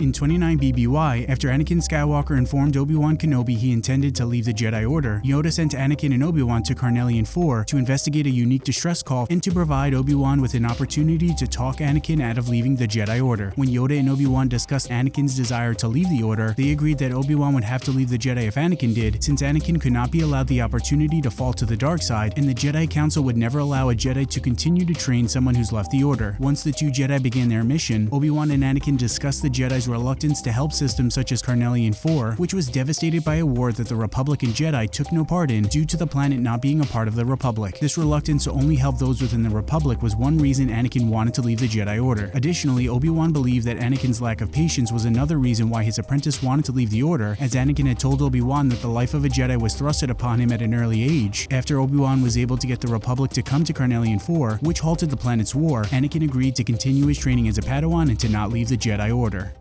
In 29 BBY, after Anakin Skywalker informed Obi-Wan Kenobi he intended to leave the Jedi Order, Yoda sent Anakin and Obi-Wan to Carnelian 4 to investigate a unique distress call and to provide Obi-Wan with an opportunity to talk Anakin out of leaving the Jedi Order. When Yoda and Obi-Wan discussed Anakin's desire to leave the Order, they agreed that Obi-Wan would have to leave the Jedi if Anakin did, since Anakin could not be allowed the opportunity to fall to the dark side, and the Jedi Council would never allow a Jedi to continue to train someone who's left the Order. Once the two Jedi began their mission, Obi-Wan and Anakin discussed the Jedi's reluctance to help systems such as Carnelian 4, which was devastated by a war that the Republic and Jedi took no part in due to the planet not being a part of the Republic. This reluctance to only help those within the Republic was one reason Anakin wanted to leave the Jedi Order. Additionally, Obi-Wan believed that Anakin's lack of patience was another reason why his apprentice wanted to leave the Order, as Anakin had told Obi-Wan that the life of a Jedi was thrusted upon him at an early age. After Obi-Wan was able to get the Republic to come to Carnelian 4, which halted the planet's war, Anakin agreed to continue his training as a Padawan and to not leave the Jedi Order.